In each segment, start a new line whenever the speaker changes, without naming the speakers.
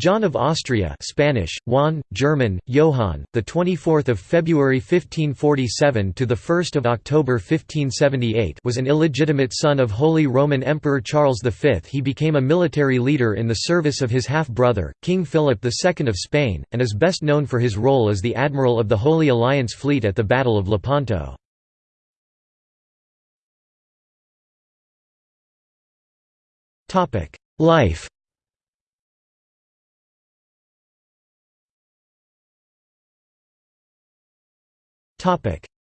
John of Austria Spanish, Juan, German, Johann, the 24th of February 1547 to the 1st of October 1578 was an illegitimate son of Holy Roman Emperor Charles V. He became a military leader in the service of his half-brother, King Philip II of Spain, and is best known for his role as the admiral of the Holy Alliance fleet at the Battle of Lepanto. Life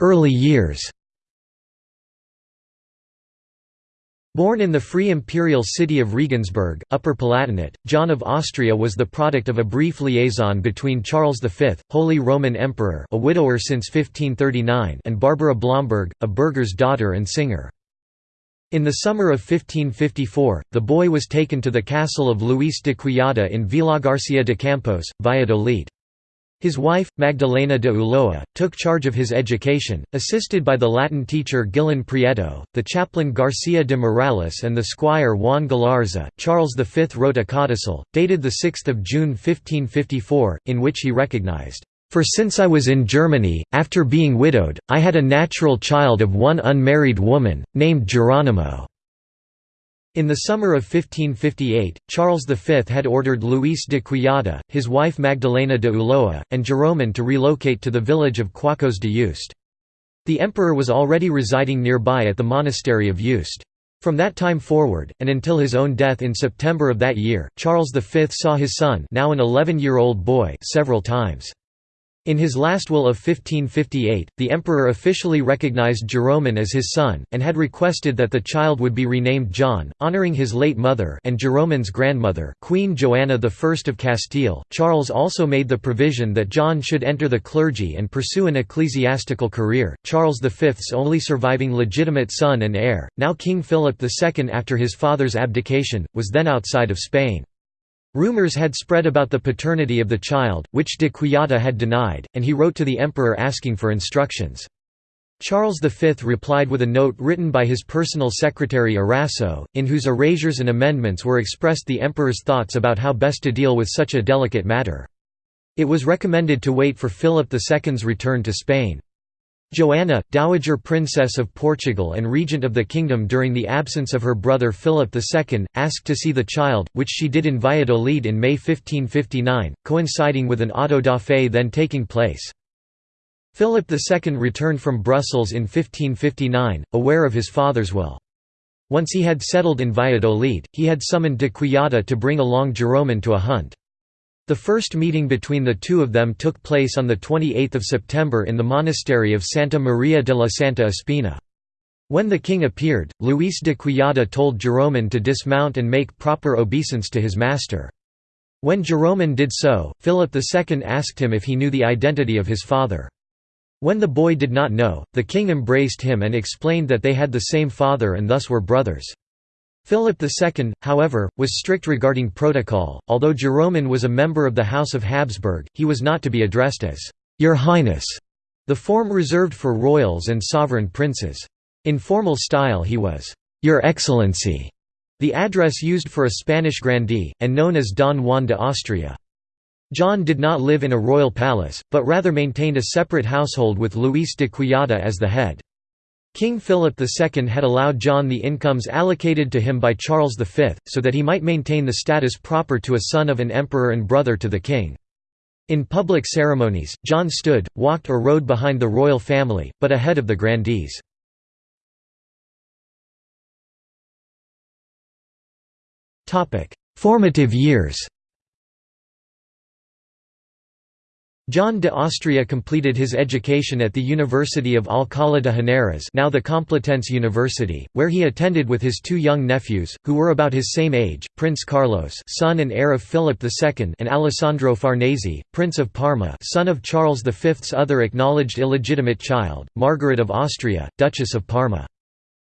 Early years Born in the free imperial city of Regensburg, Upper Palatinate, John of Austria was the product of a brief liaison between Charles V, Holy Roman Emperor a widower since 1539 and Barbara Blomberg, a burgher's daughter and singer. In the summer of 1554, the boy was taken to the castle of Luis de Quesada in Villagarcía de Campos, Valladolid. His wife, Magdalena de Ulloa, took charge of his education, assisted by the Latin teacher Guillén Prieto, the chaplain Garcia de Morales and the squire Juan Galarza. Charles V wrote a codicil, dated 6 June 1554, in which he recognized, "...for since I was in Germany, after being widowed, I had a natural child of one unmarried woman, named Geronimo." In the summer of 1558, Charles V had ordered Luis de Quesada, his wife Magdalena de Ulloa, and Jeromín to relocate to the village of Cuacos de Yuste. The emperor was already residing nearby at the monastery of Yuste. From that time forward, and until his own death in September of that year, Charles V saw his son now an 11-year-old boy several times. In his last will of 1558, the emperor officially recognized Jeromín as his son, and had requested that the child would be renamed John, honoring his late mother and Jeromín's grandmother Queen Joanna I of Castile. Charles also made the provision that John should enter the clergy and pursue an ecclesiastical career. Charles V's only surviving legitimate son and heir, now King Philip II after his father's abdication, was then outside of Spain. Rumors had spread about the paternity of the child, which de Quesada had denied, and he wrote to the emperor asking for instructions. Charles V replied with a note written by his personal secretary Arasso, in whose erasures and amendments were expressed the emperor's thoughts about how best to deal with such a delicate matter. It was recommended to wait for Philip II's return to Spain. Joanna, Dowager Princess of Portugal and regent of the kingdom during the absence of her brother Philip II, asked to see the child, which she did in Valladolid in May 1559, coinciding with an auto da fe then taking place. Philip II returned from Brussels in 1559, aware of his father's will. Once he had settled in Valladolid, he had summoned de Quesada to bring along Jeromín to a hunt. The first meeting between the two of them took place on 28 September in the monastery of Santa Maria de la Santa Espina. When the king appeared, Luis de Quesada told Jeromín to dismount and make proper obeisance to his master. When Jeromín did so, Philip II asked him if he knew the identity of his father. When the boy did not know, the king embraced him and explained that they had the same father and thus were brothers. Philip II, however, was strict regarding protocol. Although Jeromín was a member of the House of Habsburg, he was not to be addressed as Your Highness, the form reserved for royals and sovereign princes. In formal style he was Your Excellency, the address used for a Spanish grandee, and known as Don Juan de Austria. John did not live in a royal palace, but rather maintained a separate household with Luis de Quesada as the head. King Philip II had allowed John the incomes allocated to him by Charles V, so that he might maintain the status proper to a son of an emperor and brother to the king. In public ceremonies, John stood, walked or rode behind the royal family, but ahead of the grandees. Formative years John de Austria completed his education at the University of Alcalá de Henares now the Complutense University, where he attended with his two young nephews, who were about his same age, Prince Carlos son and heir of Philip II and Alessandro Farnese, Prince of Parma son of Charles V's other acknowledged illegitimate child, Margaret of Austria, Duchess of Parma.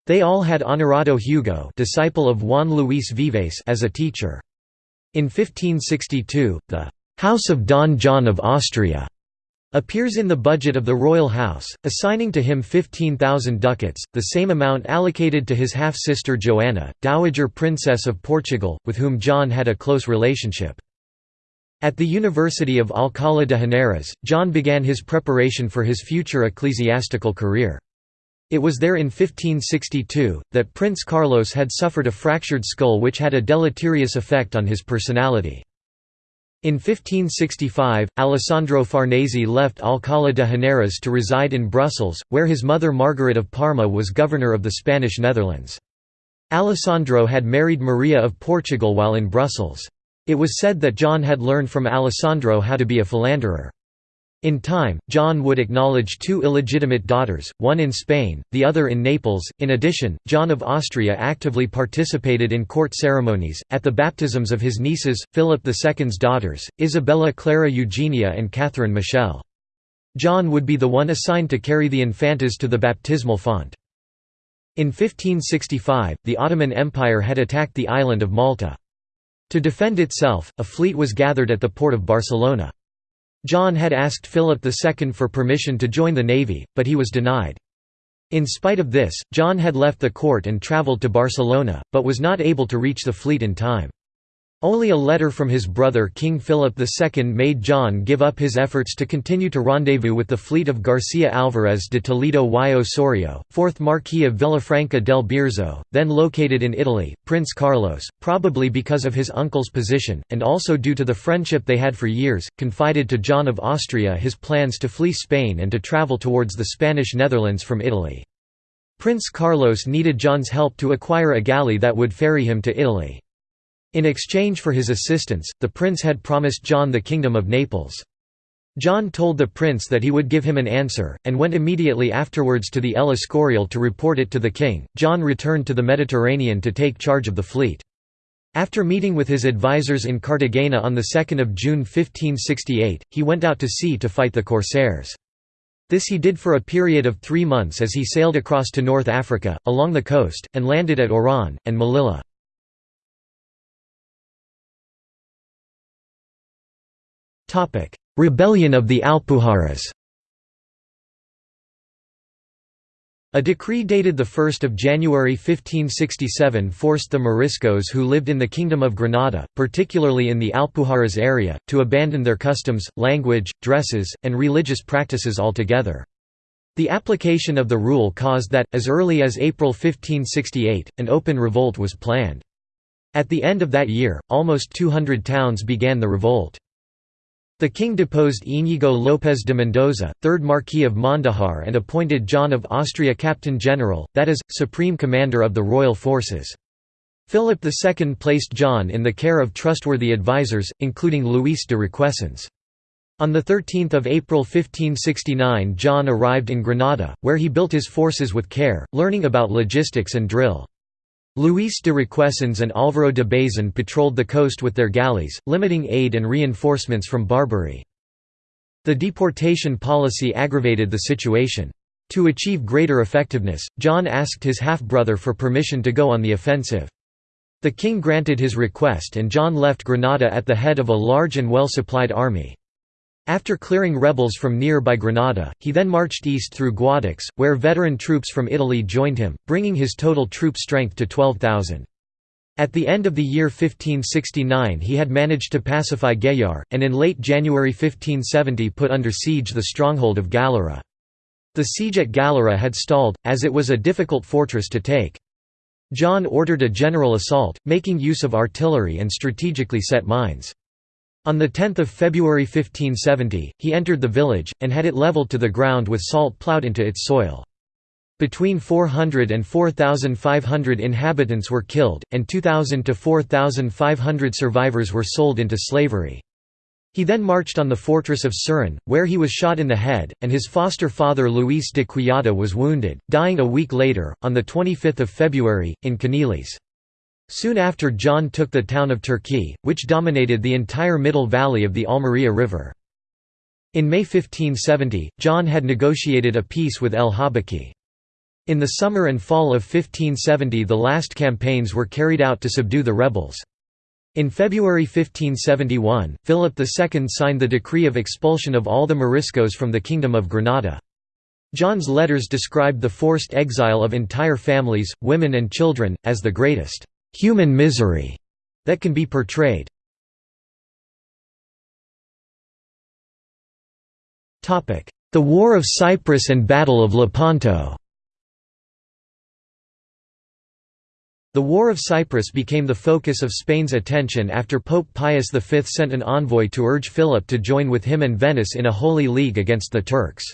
They all had Honorato Hugo disciple of Juan Luis Vives as a teacher. In 1562, the House of Don John of Austria appears in the budget of the royal house, assigning to him 15,000 ducats, the same amount allocated to his half-sister Joanna, Dowager Princess of Portugal, with whom John had a close relationship. At the University of Alcalá de Henares, John began his preparation for his future ecclesiastical career. It was there in 1562, that Prince Carlos had suffered a fractured skull which had a deleterious effect on his personality. In 1565, Alessandro Farnese left Alcalá de Henares to reside in Brussels, where his mother Margaret of Parma was governor of the Spanish Netherlands. Alessandro had married Maria of Portugal while in Brussels. It was said that John had learned from Alessandro how to be a philanderer. In time, John would acknowledge two illegitimate daughters, one in Spain, the other in Naples. In addition, John of Austria actively participated in court ceremonies, at the baptisms of his nieces, Philip II's daughters, Isabella Clara Eugenia and Catherine Michelle. John would be the one assigned to carry the infantas to the baptismal font. In 1565, the Ottoman Empire had attacked the island of Malta. To defend itself, a fleet was gathered at the port of Barcelona. John had asked Philip II for permission to join the navy, but he was denied. In spite of this, John had left the court and travelled to Barcelona, but was not able to reach the fleet in time. Only a letter from his brother King Philip II made John give up his efforts to continue to rendezvous with the fleet of Garcia Álvarez de Toledo y Osorio, 4th Marquis of Villafranca del Bierzo, then located in Italy. Prince Carlos, probably because of his uncle's position, and also due to the friendship they had for years, confided to John of Austria his plans to flee Spain and to travel towards the Spanish Netherlands from Italy. Prince Carlos needed John's help to acquire a galley that would ferry him to Italy. In exchange for his assistance, the prince had promised John the kingdom of Naples. John told the prince that he would give him an answer, and went immediately afterwards to the El Escorial to report it to the king. John returned to the Mediterranean to take charge of the fleet. After meeting with his advisers in Cartagena on 2 June 1568, he went out to sea to fight the corsairs. This he did for a period of three months as he sailed across to North Africa, along the coast, and landed at Oran, and Melilla. Rebellion of the Alpujarras A decree dated 1 January 1567 forced the Moriscos who lived in the Kingdom of Granada, particularly in the Alpujarras area, to abandon their customs, language, dresses, and religious practices altogether. The application of the rule caused that, as early as April 1568, an open revolt was planned. At the end of that year, almost 200 towns began the revolt. The king deposed Íñigo López de Mendoza, 3rd Marquis of Mondejar and appointed John of Austria Captain General, that is, Supreme Commander of the royal forces. Philip II placed John in the care of trustworthy advisers, including Luis de Requesens. On 13 April 1569 John arrived in Granada, where he built his forces with care, learning about logistics and drill. Luis de Requesens and Álvaro de Bazan patrolled the coast with their galleys, limiting aid and reinforcements from Barbary. The deportation policy aggravated the situation. To achieve greater effectiveness, John asked his half-brother for permission to go on the offensive. The king granted his request and John left Granada at the head of a large and well-supplied army. After clearing rebels from nearby Granada, he then marched east through Guadix, where veteran troops from Italy joined him, bringing his total troop strength to 12,000. At the end of the year 1569 he had managed to pacify Gayar, and in late January 1570 put under siege the stronghold of Galera. The siege at Galera had stalled, as it was a difficult fortress to take. John ordered a general assault, making use of artillery and strategically set mines. On 10 February 1570, he entered the village, and had it levelled to the ground with salt ploughed into its soil. Between 400 and 4,500 inhabitants were killed, and 2,000 to 4,500 survivors were sold into slavery. He then marched on the fortress of Serón, where he was shot in the head, and his foster father Luis de Quillada was wounded, dying a week later, on 25 February, in Canelis. Soon after John took the town of Turkey, which dominated the entire middle valley of the Almería River. In May 1570, John had negotiated a peace with El Habaki. In the summer and fall of 1570 the last campaigns were carried out to subdue the rebels. In February 1571, Philip II signed the decree of expulsion of all the Moriscos from the Kingdom of Granada. John's letters described the forced exile of entire families, women and children, as the greatest human misery that can be portrayed. The War of Cyprus and Battle of Lepanto The War of Cyprus became the focus of Spain's attention after Pope Pius V sent an envoy to urge Philip to join with him and Venice in a holy league against the Turks.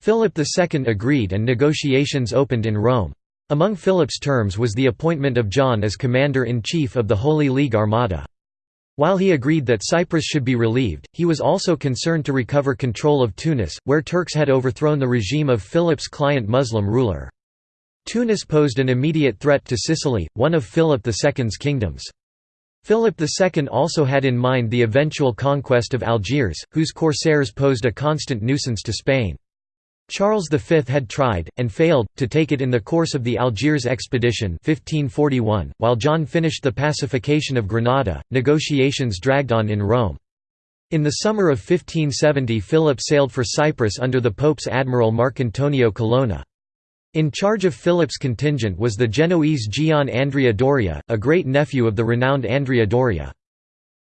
Philip II agreed and negotiations opened in Rome. Among Philip's terms was the appointment of John as commander-in-chief of the Holy League Armada. While he agreed that Cyprus should be relieved, he was also concerned to recover control of Tunis, where Turks had overthrown the regime of Philip's client Muslim ruler. Tunis posed an immediate threat to Sicily, one of Philip II's kingdoms. Philip II also had in mind the eventual conquest of Algiers, whose corsairs posed a constant nuisance to Spain. Charles V had tried, and failed, to take it in the course of the Algiers expedition 1541, while John finished the pacification of Granada, negotiations dragged on in Rome. In the summer of 1570 Philip sailed for Cyprus under the Pope's admiral Marcantonio Colonna. In charge of Philip's contingent was the Genoese Gian Andrea Doria, a great-nephew of the renowned Andrea Doria.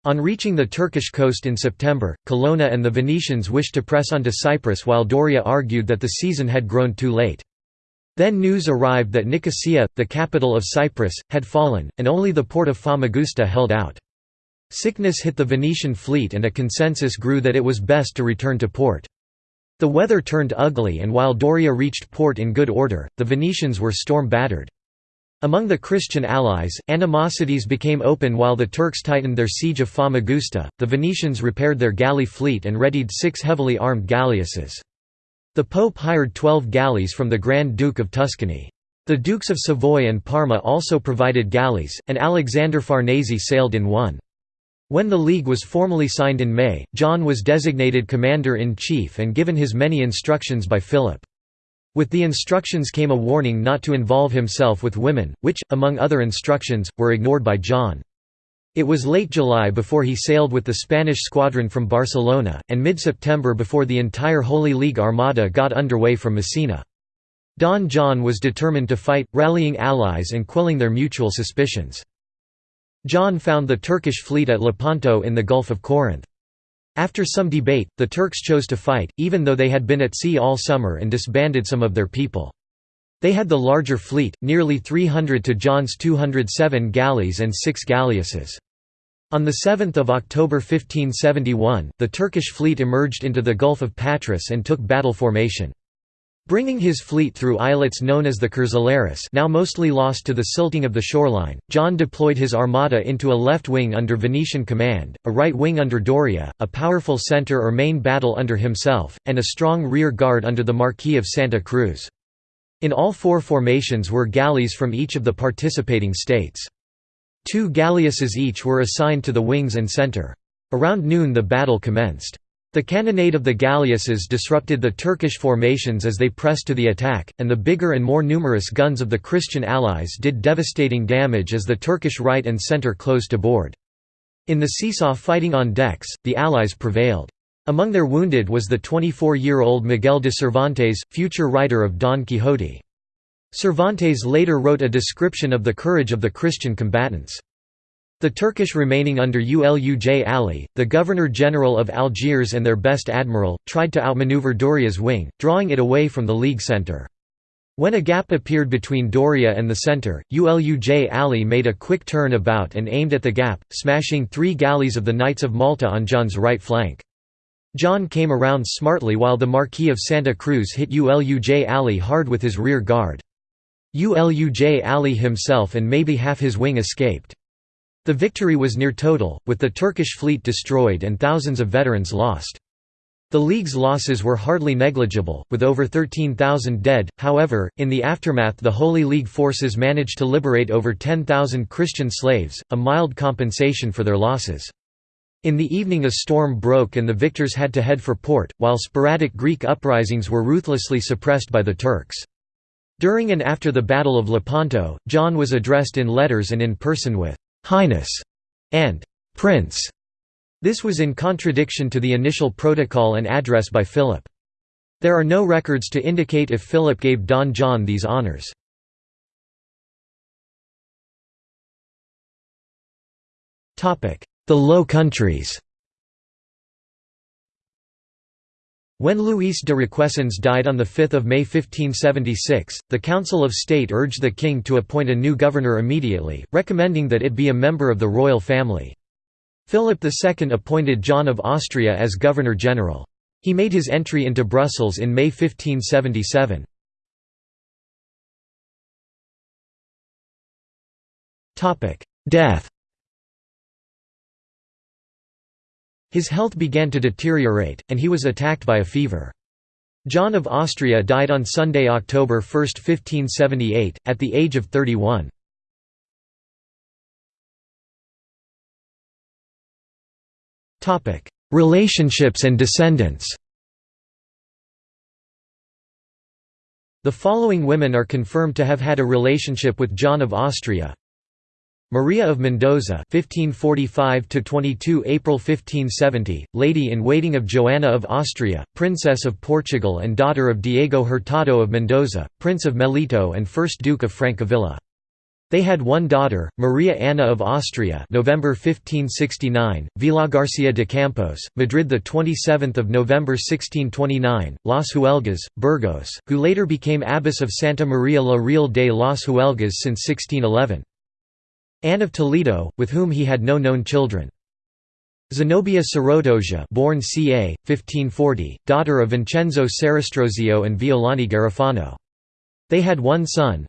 On reaching the Turkish coast in September, Colonna and the Venetians wished to press on to Cyprus while Doria argued that the season had grown too late. Then news arrived that Nicosia, the capital of Cyprus, had fallen, and only the port of Famagusta held out. Sickness hit the Venetian fleet and a consensus grew that it was best to return to port. The weather turned ugly and while Doria reached port in good order, the Venetians were storm-battered. Among the Christian allies, animosities became open while the Turks tightened their siege of Famagusta. The Venetians repaired their galley fleet and readied six heavily armed galleasses. The Pope hired twelve galleys from the Grand Duke of Tuscany. The Dukes of Savoy and Parma also provided galleys, and Alexander Farnese sailed in one. When the League was formally signed in May, John was designated commander-in-chief and given his many instructions by Philip. With the instructions came a warning not to involve himself with women, which, among other instructions, were ignored by John. It was late July before he sailed with the Spanish squadron from Barcelona, and mid-September before the entire Holy League armada got underway from Messina. Don John was determined to fight, rallying allies and quelling their mutual suspicions. John found the Turkish fleet at Lepanto in the Gulf of Corinth. After some debate, the Turks chose to fight, even though they had been at sea all summer and disbanded some of their people. They had the larger fleet, nearly 300 to John's 207 galleys and six galleasses. On 7 October 1571, the Turkish fleet emerged into the Gulf of Patras and took battle formation. Bringing his fleet through islets known as the Curzolaris now mostly lost to the silting of the shoreline, John deployed his armada into a left wing under Venetian command, a right wing under Doria, a powerful centre or main battle under himself, and a strong rear guard under the Marquis of Santa Cruz. In all four formations were galleys from each of the participating states. Two galleasses each were assigned to the wings and centre. Around noon the battle commenced. The cannonade of the galleasses disrupted the Turkish formations as they pressed to the attack, and the bigger and more numerous guns of the Christian allies did devastating damage as the Turkish right and centre closed aboard. In the seesaw fighting on decks, the allies prevailed. Among their wounded was the 24-year-old Miguel de Cervantes, future writer of Don Quixote. Cervantes later wrote a description of the courage of the Christian combatants. The Turkish remaining under Uluj Ali, the Governor-General of Algiers and their best admiral, tried to outmaneuver Doria's wing, drawing it away from the League centre. When a gap appeared between Doria and the centre, Uluj Ali made a quick turn about and aimed at the gap, smashing three galleys of the Knights of Malta on John's right flank. John came around smartly while the Marquis of Santa Cruz hit Uluj Ali hard with his rear guard. Uluj Ali himself and maybe half his wing escaped. The victory was near total, with the Turkish fleet destroyed and thousands of veterans lost. The League's losses were hardly negligible, with over 13,000 dead, however, in the aftermath the Holy League forces managed to liberate over 10,000 Christian slaves, a mild compensation for their losses. In the evening a storm broke and the victors had to head for port, while sporadic Greek uprisings were ruthlessly suppressed by the Turks. During and after the Battle of Lepanto, John was addressed in letters and in person with Highness, and Prince. This was in contradiction to the initial protocol and address by Philip. There are no records to indicate if Philip gave Don John these honours. The Low Countries When Luis de Requesens died on 5 May 1576, the Council of State urged the king to appoint a new governor immediately, recommending that it be a member of the royal family. Philip II appointed John of Austria as governor-general. He made his entry into Brussels in May 1577. Death His health began to deteriorate, and he was attacked by a fever. John of Austria died on Sunday, October 1, 1578, at the age of 31. Relationships and descendants The following women are confirmed to have had a relationship with John of Austria Maria of Mendoza (1545–22 April 1570), lady-in-waiting of Joanna of Austria, Princess of Portugal and daughter of Diego Hurtado of Mendoza, Prince of Melito and First Duke of Francavilla. They had one daughter, Maria Anna of Austria, November 1569, Villagarcia de Campos, Madrid the 27th of November 1629, Las Huelgas, Burgos, who later became abbess of Santa Maria la Real de las Huelgas since 1611. Anne of Toledo, with whom he had no known children. Zenobia Sorotoja born ca. 1540, daughter of Vincenzo Sarastrozio and Violante Garofano. They had one son,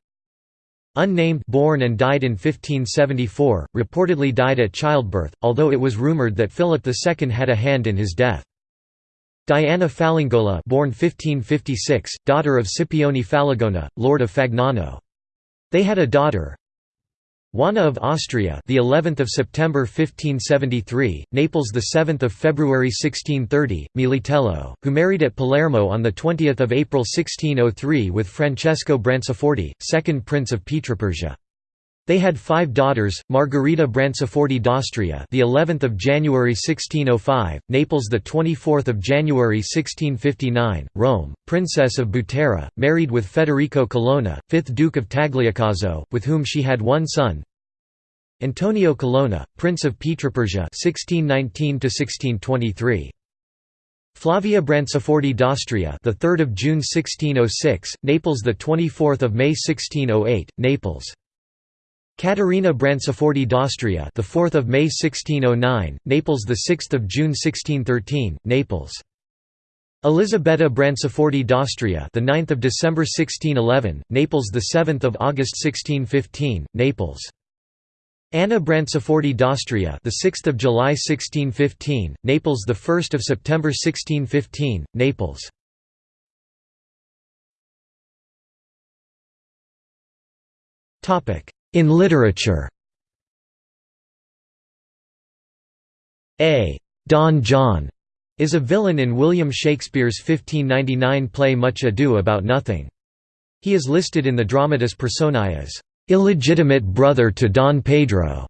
Unnamed born and died in 1574, reportedly died at childbirth, although it was rumored that Philip II had a hand in his death. Diana Falangola born 1556, daughter of Scipione Falangola, lord of Fagnano. They had a daughter, Juana of Austria, the 11th of September 1573, Naples the 7th of February 1630, Militello, who married at Palermo on the 20th of April 1603 with Francesco Branciforte, second prince of Pietrapersia. They had five daughters: Margherita Branciforte d'Austria, the 11th of January 1605; Naples, the 24th of January 1659; Rome, Princess of Butera, married with Federico Colonna, 5th Duke of Tagliacozzo, with whom she had one son. Antonio Colonna, Prince of Pietrapersia, 1619 to 1623. Flavia Branciforte d'Austria, the 3rd of June 1606, Naples, the 24th of May 1608, Naples. Caterina Branciforte d'Austria, the 4th of May 1609, Naples, the 6th of June 1613, Naples. Elisabetta Branciforte d'Austria, the 9th of December 1611, Naples, the 7th of August 1615, Naples. Anna Branciforte d'Austria, the 6th of July 1615, Naples, the 1st of September 1615, Naples. Topic: in literature A. Don John is a villain in William Shakespeare's 1599 play Much Ado About Nothing. He is listed in the Dramatis Personae as illegitimate brother to Don Pedro,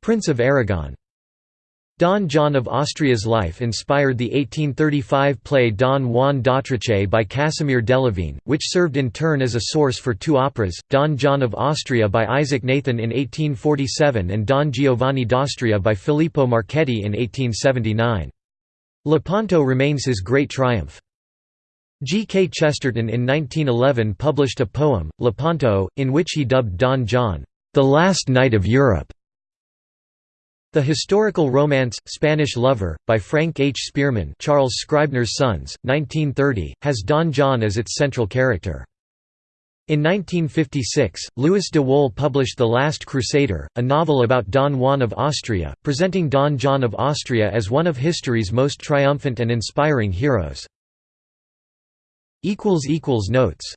Prince of Aragon. Don John of Austria's life inspired the 1835 play Don Juan d'Autriche by Casimir Delavigne, which served in turn as a source for two operas, Don John of Austria by Isaac Nathan in 1847 and Don Giovanni d'Austria by Filippo Marchetti in 1879. Lepanto remains his great triumph. G. K. Chesterton in 1911 published a poem, Lepanto, in which he dubbed Don John, "...the last knight of Europe." The historical romance, Spanish Lover, by Frank H. Spearman Charles Scribner's Sons, 1930, has Don John as its central character. In 1956, Louis de Wohl published The Last Crusader, a novel about Don Juan of Austria, presenting Don John of Austria as one of history's most triumphant and inspiring heroes. Notes